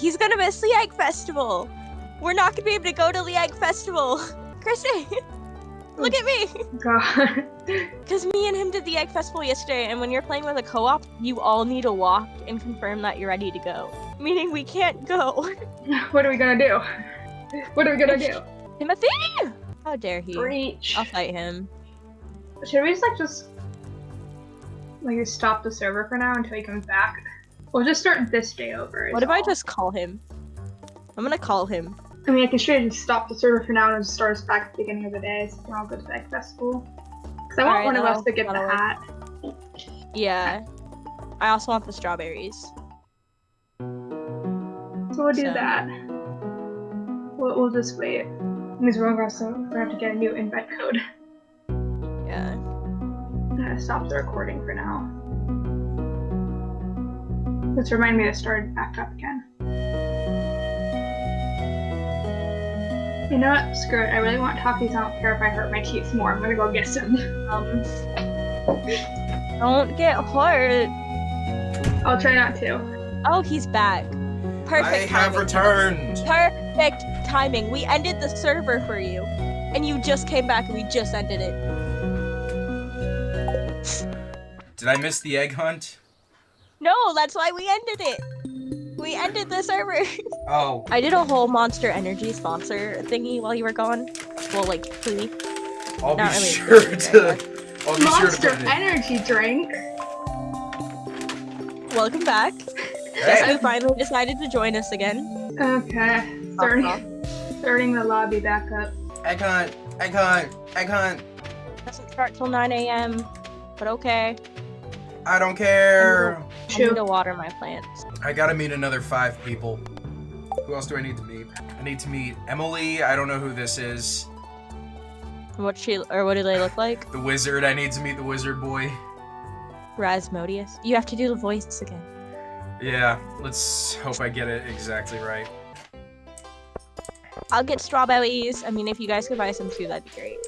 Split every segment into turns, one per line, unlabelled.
He's gonna miss the Egg Festival. We're not gonna be able to go to the Egg Festival. Chrissy, look at me.
God.
Because me and him did the Egg Festival yesterday, and when you're playing with a co-op, you all need to walk and confirm that you're ready to go. Meaning we can't go.
what are we gonna do? What are we gonna do?
Timothy! How dare he?
Breach.
I'll fight him.
Should we just like just like stop the server for now until he comes back? We'll just start this day over.
What if I just call him? I'm gonna call him.
I mean, I can straight stop the server for now and just start us back at the beginning of the day so we can all go to the festival. Because I want
Alright,
one of us to get the
work.
hat.
Yeah. I also want the strawberries.
So we'll do
So-
that. We'll, we'll just wait. We're gonna we're gonna have to get a new invite code.
Yeah.
I'm gonna stop the recording for now. Let's remind me to start it back up again. You know what? Screw it. I really want Takis. I don't care if I hurt my teeth more. I'm gonna go get some.
Um. Don't get hurt.
I'll try not to.
Oh, he's back. Perfect.
I have returned.
Perfect timing. We ended the server for you, and you just came back, and we just ended it.
Did I miss the egg hunt?
No, that's why we ended it. We ended the server.
Oh,
I did a whole Monster Energy sponsor thingy while you were gone. Well, like, please.
I'll
Not
be
really
sure
good,
to.
right?
I'll be sure to
Monster
put it in.
energy drink.
Welcome back.
Hey,
You finally decided to join us again.
Okay. Starting, starting the lobby back up.
egg hunt, egg hunt, egg hunt.
Doesn't start till 9 a.m. But okay.
I don't care.
I need to water my plants.
I gotta meet another five people. Who else do I need to meet? I need to meet Emily. I don't know who this is.
What she or what do they look like?
The wizard. I need to meet the wizard boy.
Rasmodius. You have to do the voice again.
Yeah, let's hope I get it exactly right.
I'll get strawberries. I mean, if you guys could buy some too, that'd be great.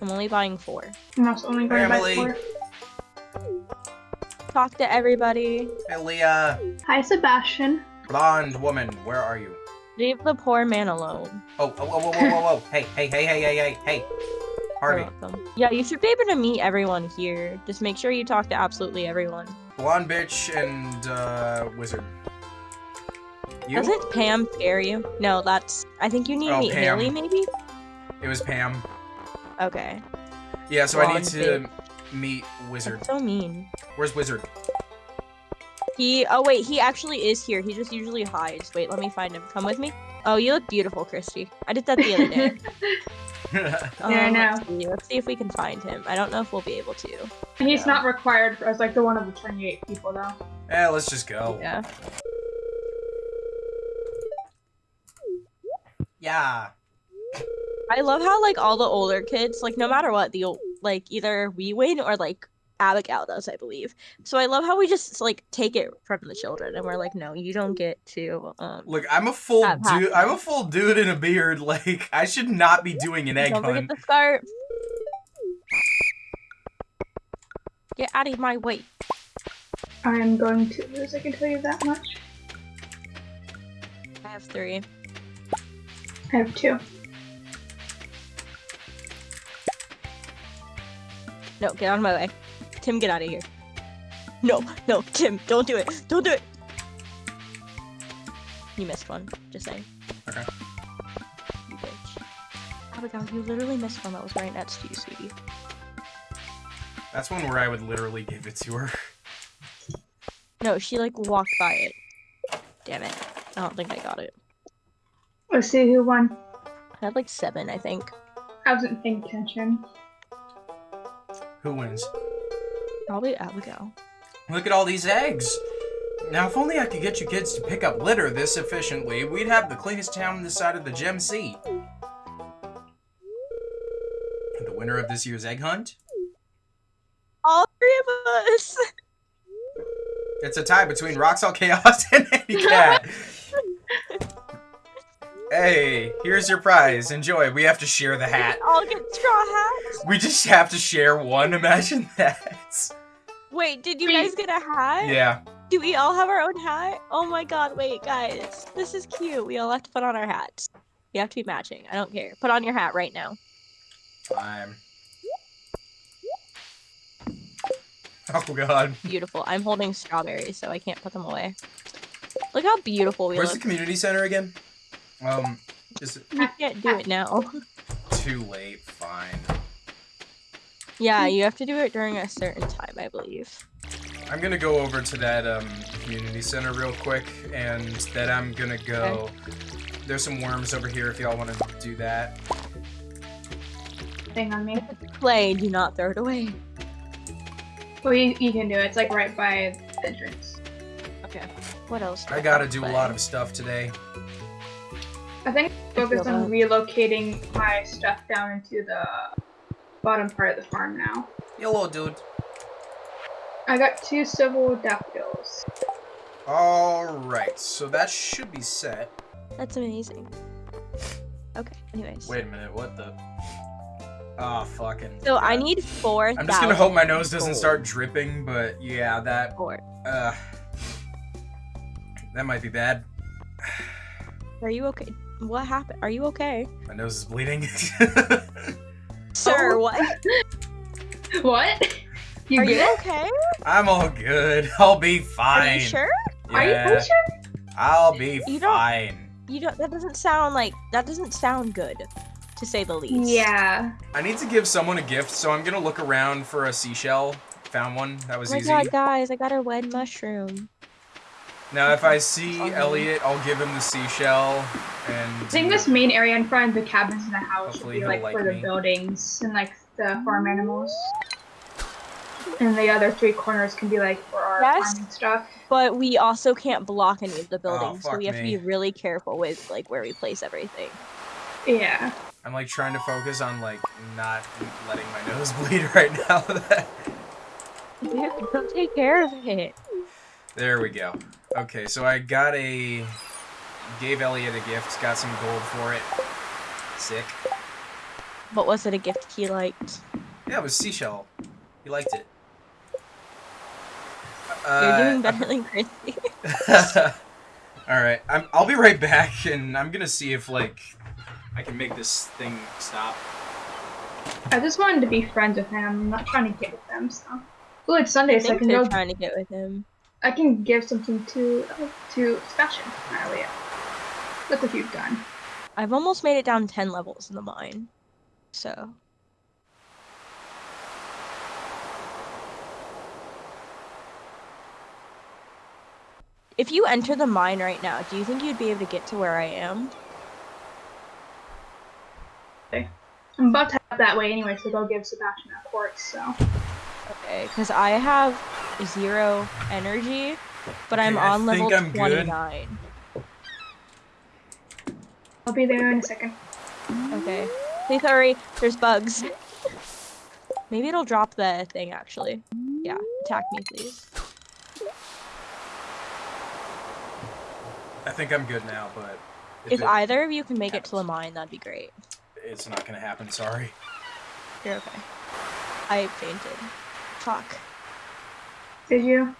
I'm only buying four.
I'm also only going by
Emily.
four.
Talk to everybody.
Hey, Leah.
Hi, Sebastian.
Blonde woman, where are you?
Leave the poor man alone.
Oh, oh, whoa, whoa, whoa, whoa, whoa. Hey, hey, hey, hey, hey, hey, hey. Harvey.
You're welcome. Yeah, you should be able to meet everyone here. Just make sure you talk to absolutely everyone.
Blonde bitch and, uh, wizard. You?
Doesn't Pam scare you? No, that's. I think you need to
Oh,
meet
Pam.
Haley, maybe?
It was Pam.
Okay.
Yeah, so I need
Blonde
to meet Wizard.
That's so mean.
Where's Wizard?
He. Oh, wait, he actually is here. He just usually hides. Wait, let me find him. Come with me. Oh, you look beautiful, Christy. I did that the other day.
Oh, yeah, I know.
Let's see. let's see if we can find him. I don't know if we'll be able to.
He's not required as like the one of the 28 people though.
Yeah, let's just go.
Yeah.
Yeah.
I love how like all the older kids, like no matter what, the ol- like either we win or like Abigail does, I believe. So I love how we just like take it from the children and we're like, no, you don't get to. Um,
Look, I'm a full dude. I'm a full dude in a beard. Like, I should not be doing an egg
don't forget
hunt.
the scarf. Get out of my way.
I'm going to lose, I can tell you that much.
I have three.
I have two.
No, get out of my way. Tim, get out of here. No, no, Tim, don't do it. Don't do it. You missed one. Just saying.
Okay.
You bitch. Oh Abigail, you literally missed one that was right next to you, sweetie.
That's one where I would literally give it to her.
No, she like walked by it. Damn it. I don't think I got it.
Let's see who won.
I had like seven, I think.
I wasn't paying attention.
Who wins?
Probably Abigail.
Look at all these eggs. Now, if only I could get you kids to pick up litter this efficiently, we'd have the cleanest town this side of the Gem Sea. The winner of this year's egg hunt?
All three of us!
It's a tie between Roxel Chaos and Eddie Cat. hey, here's your prize. Enjoy. We have to share the hat.
All get straw hats.
We just have to share one. Imagine that.
Wait, did you guys get a hat?
Yeah.
Do we all have our own hat? Oh my god, wait, guys. This is cute. We all have to put on our hats. We have to be matching. I don't care. Put on your hat right now.
Time. Oh god.
Beautiful. I'm holding strawberries, so I can't put them away. Look how beautiful we
Where's the community center again? Um, is it
You can't do it now.
too late? Fine.
yeah, you have to do it during a certain time, I believe.
I'm gonna go over to that um, community center real quick, and then I'm gonna go. There's some worms over here if y'all want to do that.
Thing on me.
Play, do not throw it away.
Well, you, you can do it. It's like right by the entrance.
Okay. What else?
I gotta
to
do a lot of stuff today.
I think focus
feel
on relocating my stuff down into the bottom part of the farm now.
Hello, dude.
I got two civil daffodils.
Alright, so that should be set.
That's amazing. Okay, anyways.
Wait a minute, what the? Ah, fucking.
So I need four.
I'm just gonna hope my nose doesn't start dripping, but yeah, that.
Four.
Uh. That might be bad.
Are you okay? What happened? Are you okay?
My nose is bleeding.
Sir,
Oh.
what?
What? You
Are
get
you okay?
I'm all good. I'll be fine.
Are you sure?
Are you, are you sure?
I'll be
You don't- You don't. That doesn't sound like. That doesn't sound good, to say the least.
Yeah.
I need to give someone a gift, so I'm gonna look around for a seashell. Found one. That was
Oh my
easy.
god, guys! I got a red mushroom.
Now, if I see Elliot, I'll give him the seashell. And
I think this main area in front of the cabins in the house
Hopefully
should be like,
like
for the buildings and like the farm animals. And the other three corners can be like for our
Yes.
farming stuff.
But we also can't block any of the oh, buildings, so
Oh, fuck
we have to be really careful with like where we place everything.
Yeah.
I'm like trying to focus on like not letting my nose bleed right now.
Dude, go take care of it.
there we go. Okay, so I got a gave Elliot a gift. Got some gold for it. Sick.
What was it a gift he liked?
Yeah, it was seashell. He liked it.
You're
Uh,
doing better than Chrissy.
All right, I'm, I'll be right back, and I'm gonna see if like I can make this thing stop.
I just wanted to be friends with him. I'm not trying to get with them, so. Oh, it's Sunday,
I
so I
think
can go.
trying to get with him.
I can give something to uh, to Sebastian and Elliot. That's what you've done.
I've almost made it down ten levels in the mine, so If you enter the mine right now, do you think you'd be able to get to where I am? Okay.
I'm about to head that way anyway, so go give Sebastian a quartz. So
Okay, because I have zero energy, but I'm on level
think I'm good.
29.
I'll be there in a second.
Okay. Please hurry, there's bugs. Maybe it'll drop the thing actually. Yeah, attack me please.
I think I'm good now, but if,
If
it-
either of you can make it to the mine, that'd be great.
it's not gonna happen. Sorry.
You're okay. I fainted. Fuck.
Did you?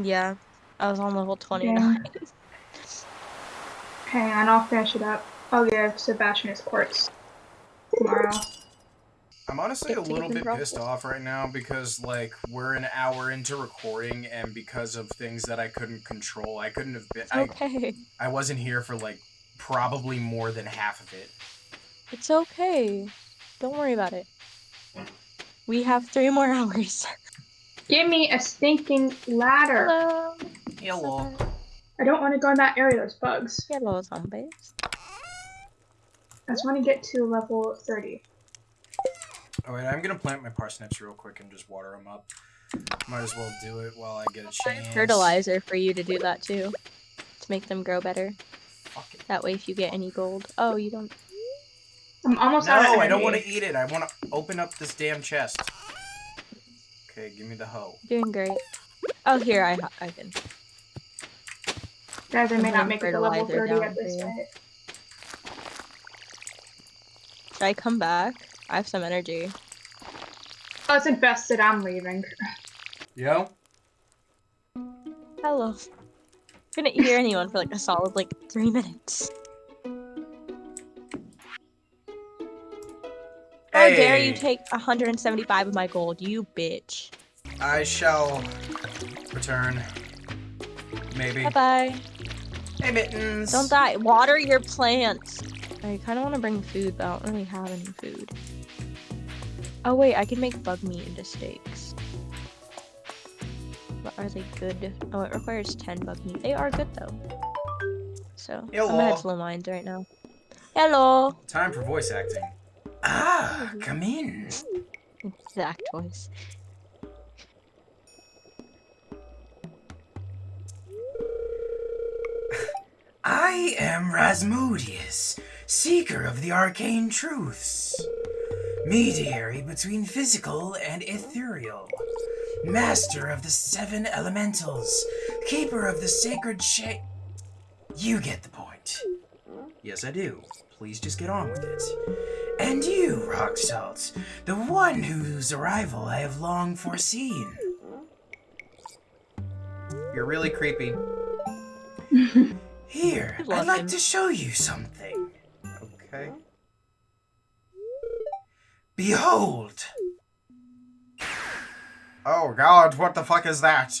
Yeah, I was on level 29.
Hang on, I'll finish it up. Oh, I'll give Sebastian his quartz tomorrow.
I'm honestly a little bit pissed off right now because like we're an hour into recording and because of things that I couldn't control, I couldn't have been.
Okay.
I I wasn't here for like probably more than half of it.
It's okay. Don't worry about it. We have three more hours.
Give me a stinking ladder.
Hello.
Hello.
I don't want to go in that area. There's bugs.
Hello, zombies.
I just want to get to level 30.
Alright, I'm gonna plant my parsnips real quick and just water them up. Might as well do it while I get a chance.
Fertilizer for you to do that too. To make them grow better.
Fuck it.
That way if you get any gold. Oh, you don't.
I'm almost out of
No,
energy.
I don't want to eat it. I want to open up this damn chest. Okay, give me the hoe.
Doing great. Oh, here, I, I can.
Guys, I may not make it to level 30 at this rate.
Should I come back? I have some energy.
Oh, it's infested. I'm leaving.
Yo?
Hello. Couldn't hear anyone for like a solid like three minutes. How dare you take 175 of my gold, you bitch.
I shall return. Maybe.
Bye bye.
Hey, Mittens.
Don't die. Water your plants. I kind of want to bring food, but I don't really have any food. Oh wait, I can make bug meat into steaks. But are they good? Oh, it requires 10 bug meat. They are good though. So I'm gonna
Hello.
head to the mines right now. Hello.
Time for voice acting. Ah, come in.
Exact voice.
I am Rasmodius, seeker of the arcane truths, mediary between physical and ethereal, master of the seven elementals, keeper of the sacred shape. You get the point. Yes, I do. Please just get on with it. And you, Rock Salt, the one whose arrival I have long foreseen. You're really creepy. Here,
I love
I'd like
him.
to show you something. Okay. Mm-hmm. Behold! Oh god, what the fuck is that?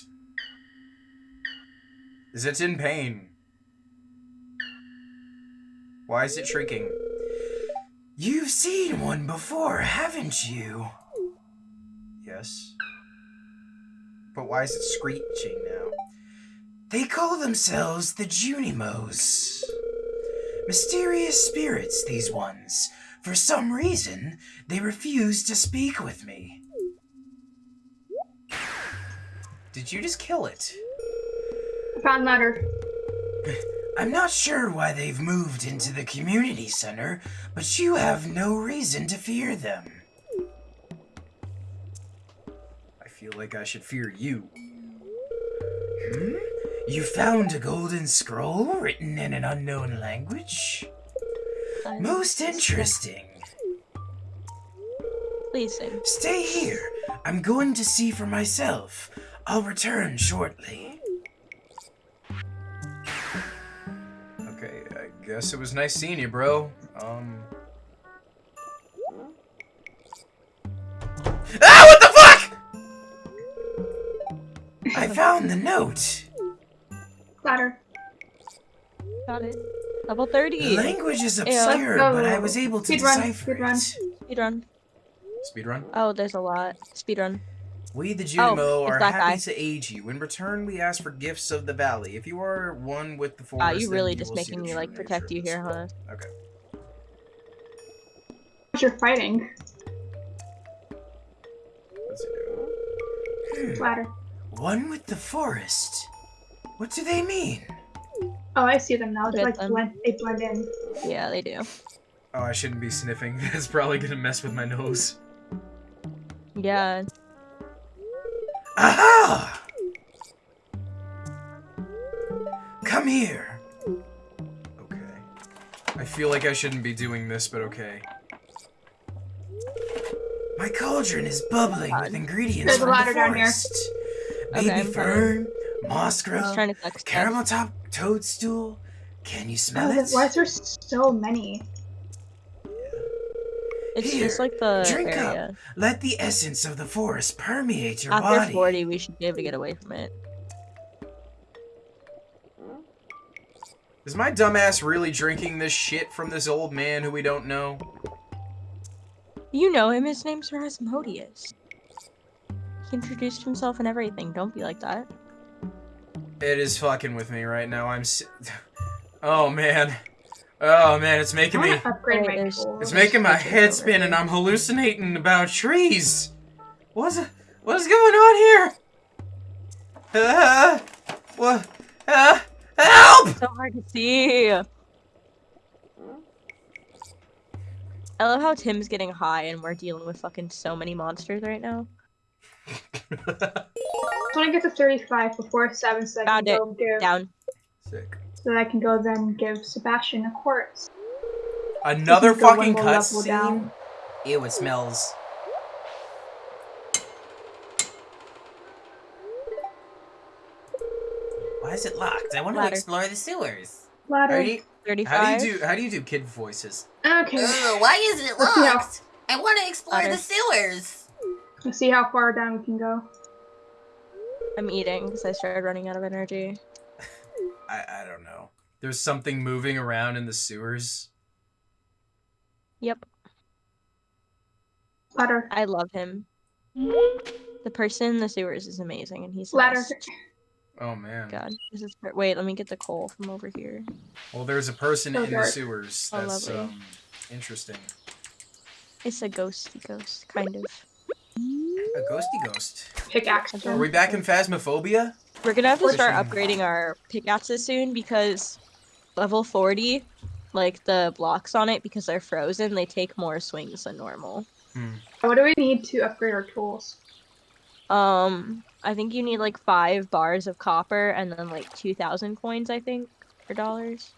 Is it in pain? Why is it shrieking? You've seen one before, haven't you? Yes. But why is it screeching now? They call themselves the Junimos. Mysterious spirits, these ones. For some reason, they refuse to speak with me. Did you just kill it?
I found ladder.
I'm not sure why they've moved into the community center, but you have no reason to fear them. I feel like I should fear you. Hmm? You found a golden scroll written in an unknown language? Most interesting.
Please sing.
Stay here. I'm going to see for myself. I'll return shortly. Okay, I guess it was nice seeing you, bro. Um. Ah, what the fuck? I found the note.
Ladder.
Got it. Level 30.
The language is
Yeah.
obscure,
Let's
but I was able to
Speed run,
decipher
speed run.
it.
Speedrun.
Speedrun.
Oh, there's a lot. Speedrun.
We, the
Oh,
Junimo,
it's
are happy
guy.
to aid you. In return, we ask for gifts of the valley. If you are one with the forest,
Ah, you
then
really
you
just
will
making me like protect you here, huh?
Okay.
What you're fighting.
What's it do? Hmm.
Ladder.
One with the forest. What do they mean?
Oh, I see them now. They like
them.
blend. They blend in.
Yeah, they do.
Oh, I shouldn't be sniffing. That's probably gonna mess with my nose.
Yeah.
Aha! Come here. Okay. I feel like I shouldn't be doing this, but okay. My cauldron is bubbling with ingredients
There's a
from
ladder
the
down here.
forest.
Okay,
Baby fern, moss
I was
grub,
trying to collect stuff.
caramel top toadstool. Can you smell
Oh,
it?
why is there so many?
It's
Here,
just like the
drink up. Let the essence of the forest permeate your
After
body.
40, we should be able to get away from it.
Is my dumbass really drinking this shit from this old man who we don't know?
You know him. His name's Rasmodius. He introduced himself and everything. Don't be like that.
It is fucking with me right now. I'm. Si oh man. Oh man, it's making me.
want to upgrade my tools.
It's making my head spin, and. I'm hallucinating about trees. What's what is going on here? Uh, what? Uh, help!
So hard to see. I love how Tim's getting high and we're dealing with fucking so many monsters right now.
I want to get to 35 before 7 so I
Found
can
it.
go give,
Down.
Sick.
so that I can go then give Sebastian a quartz.
Another
can go one
fucking
more level
cutscene.
down.
Ew, it smells. Why is it locked? I want to
Ladder.
explore the sewers.
Ladder.
How do you, how
35.
do you do how do you do kid voices?
Okay.
Ugh, why is it
Let's see how-
locked? I want to explore
Ladder.
the sewers.
Let's see how far down we can go.
I'm eating because I started running out of energy.
I I don't know. There's something moving around in the sewers.
Yep,
Ladder.
I love him. The person in the sewers is amazing, and he's the
Ladder.
best.
Oh man.
God, this is per- wait. Let me get the coal from over here.
Well, there's a person
So
in the sewers.
Oh,
That's
lovely.
um interesting.
It's a ghosty ghost, kind of.
A ghosty ghost.
Pickaxe.
Are we back in Phasmophobia?
We're gonna have to start upgrading our pickaxes soon because level 40, like the blocks on it, because they're frozen, they take more swings than normal.
What do we need to upgrade our tools?
Um, I think you need like five bars of copper and then like 2,000 coins, I think, or dollars,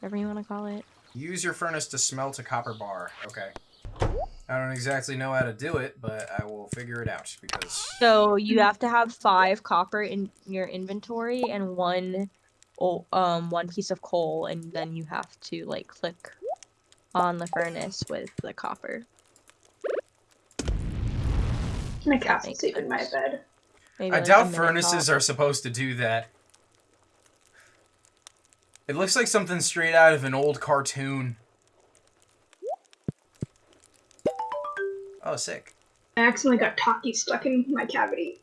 whatever you want to call it.
Use your furnace to smelt a copper bar. Okay. I don't exactly know how to do it, but I will figure it out because
So you have to have five copper in your inventory and one, oh, um, one piece of coal, and then you have to like click on the furnace with the copper.
My cat's
makes
asleep in my bed.
Maybe,
I
like,
doubt furnaces
top.
are supposed to do that. It looks like something straight out of an old cartoon. Oh, sick.
I accidentally got Taki stuck in my cavity.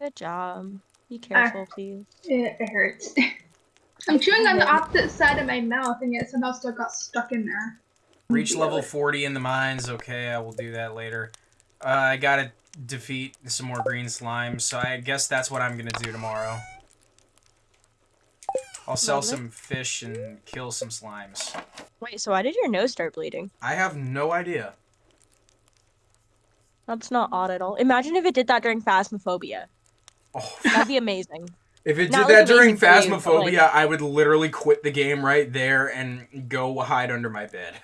Good job. Be careful, please.
It, it hurts. I'm chewing on the opposite side of my mouth and yet somehow still got stuck in there.
Reach level 40 in the mines. Okay, I will do that later. Uh, I gotta defeat some more green slimes, so I guess that's what I'm gonna do tomorrow. I'll sell
Lovely.
some fish and kill some slimes.
Wait, so why did your nose start bleeding?
I have no idea.
That's not odd at all. Imagine if it did that during Phasmophobia.
Oh,
That'd be amazing.
if it
Not,
did
like,
that during
amazing for you, like-
Phasmophobia, I would literally quit the game right there and go hide under my bed.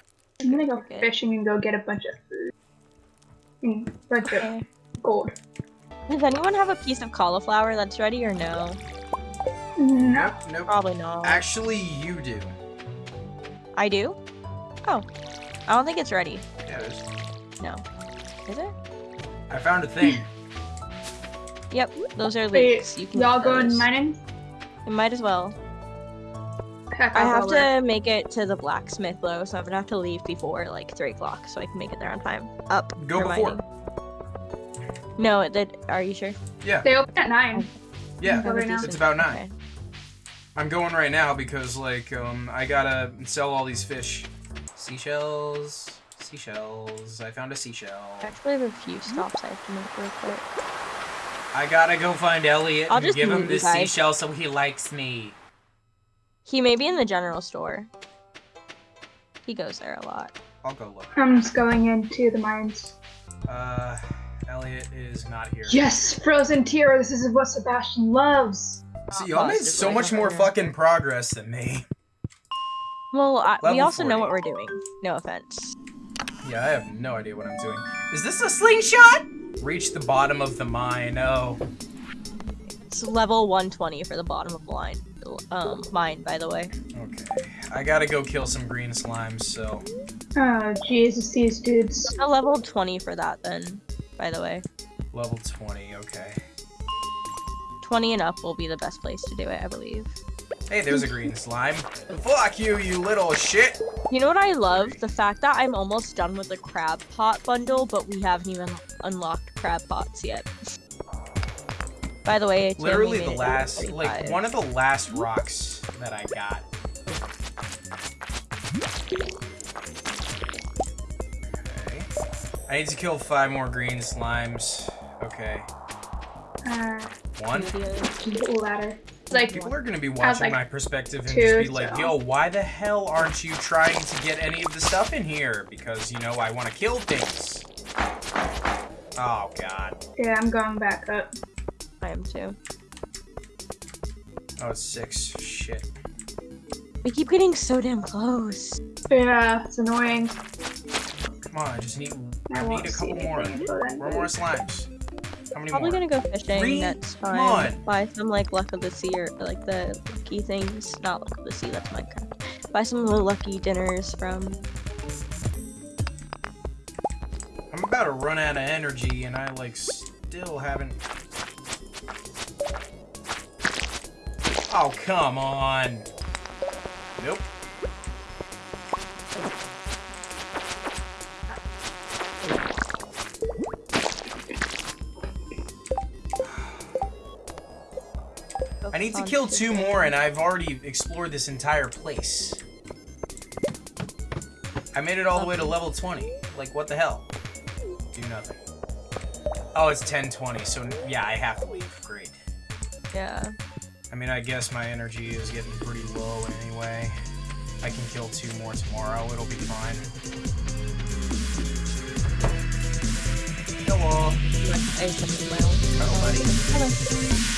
I'm gonna go
Okay.
fishing and go get a bunch of food. And a bunch of
Okay.
gold.
Does anyone have a piece of cauliflower that's ready or no?
No.
Nope, nope.
Probably not.
Actually, you do.
I do? Oh. I don't think it's ready.
Yeah, it is.
No. Is it?
I found a thing.
Yep, those are
Wait,
leeks. You can
y'all
get
going
those.
mining?
You might as well.
Heck,
I have
go work.
to make it to the blacksmith though, so I'm gonna have to leave before like three o'clock so I can make it there on time. Up.
Go
for
before.
mining. No, it did. Are you sure?
Yeah,
They open at 9.
yeah.
Right.
It's about nine.
Okay.
I'm going right now because like um I gotta sell all these fish. Seashells, seashells. I found a seashell.
I actually have a few stops I have to make real quick.
I gotta go find Elliot
I'll
and give him this
guys.
seashell so he likes me.
He may be in the general store. He goes there a lot.
I'll go look.
I'm just going into the mines.
Uh, Elliot is not here.
Yes, frozen tear. This is what Sebastian loves.
See, y'all made so much more
here.
fucking progress than me.
Well, I, we
Level
also know what we're doing. No offense.
Yeah, I have no idea what I'm doing. Is this a slingshot? Reach the bottom of the mine. Oh,
It's level 120 for the bottom of the line. Um, mine, by the way.
okay. I gotta go kill some green slimes. So
Oh, Jesus, these dudes.
A level 20 for that then, by the way.
level 20. Okay.
20 and up will be the best place to do it, I believe.
Hey, there's a green slime. Fuck you, you little shit.
You know what I love? The fact that I'm almost done with the crab pot bundle, but we haven't even unlocked crab pots yet. By the way, it's
Literally the last, like one of the last rocks that I got. Okay. I need to kill five more green slimes. Okay.
Uh,
One.
ladder. Like,
People are gonna be watching
like
my perspective and
two,
just be like,
so-
"Yo, why the hell aren't you trying to get any of the stuff in here?" Because you know I want to kill things. Oh God.
yeah, I'm going back up.
I am too.
Oh, it's six. Shit.
We keep getting so damn close.
Yeah, it's annoying.
Come on, I just need
I
I need a couple more.
anything until
more slimes. How many
Probably
more?
gonna go fishing
Three?
next
Come
time.
on.
Buy some like luck of the sea or like the lucky things. Not luck of the sea. That's Minecraft. Buy some of the lucky dinners from.
I'm about to run out of energy, and I like still haven't. Oh come on! Need to kill two more, and I've already explored this entire place. I made it all the way to level 20. Like, what the hell? Do nothing. Oh, it's 1020, so yeah, I have to leave. Great.
Yeah.
I mean, I guess my energy is getting pretty low anyway. I can kill two more tomorrow, it'll be fine. Hello.
I just- well,
Hello, buddy.
Hello.